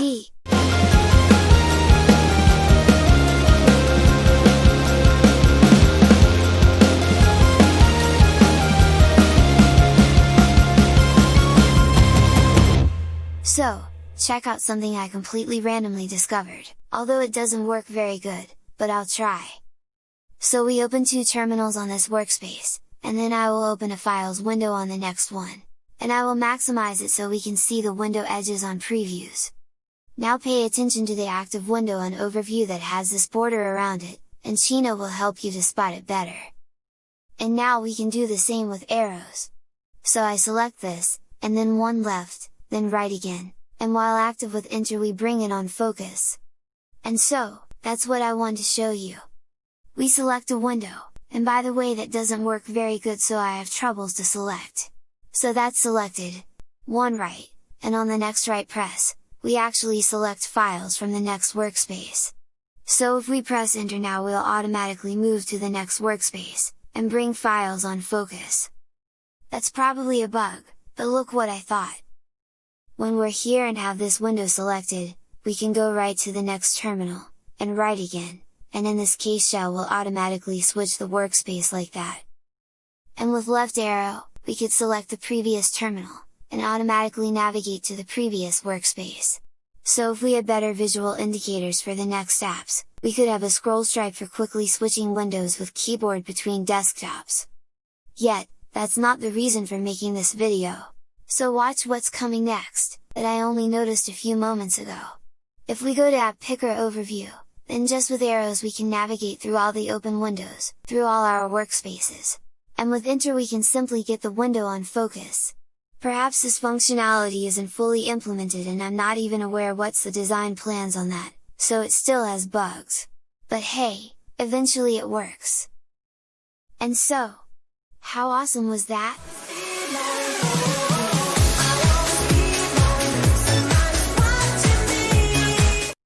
So, check out something I completely randomly discovered, although it doesn't work very good, but I'll try. So we open two terminals on this workspace, and then I will open a files window on the next one, and I will maximize it so we can see the window edges on previews. Now pay attention to the active window and overview that has this border around it, and Chino will help you to spot it better. And now we can do the same with arrows. So I select this, and then one left, then right again, and while active with enter we bring it on focus. And so, that's what I want to show you. We select a window, and by the way that doesn't work very good so I have troubles to select. So that's selected, one right, and on the next right press, we actually select files from the next workspace. So if we press enter now we'll automatically move to the next workspace, and bring files on focus. That's probably a bug, but look what I thought! When we're here and have this window selected, we can go right to the next terminal, and right again, and in this case shell will automatically switch the workspace like that. And with left arrow, we could select the previous terminal, and automatically navigate to the previous workspace. So if we had better visual indicators for the next apps, we could have a scroll stripe for quickly switching windows with keyboard between desktops. Yet, that's not the reason for making this video! So watch what's coming next, that I only noticed a few moments ago. If we go to App Picker Overview, then just with arrows we can navigate through all the open windows, through all our workspaces. And with Enter we can simply get the window on focus. Perhaps this functionality isn't fully implemented and I'm not even aware what's the design plans on that, so it still has bugs. But hey, eventually it works! And so, how awesome was that?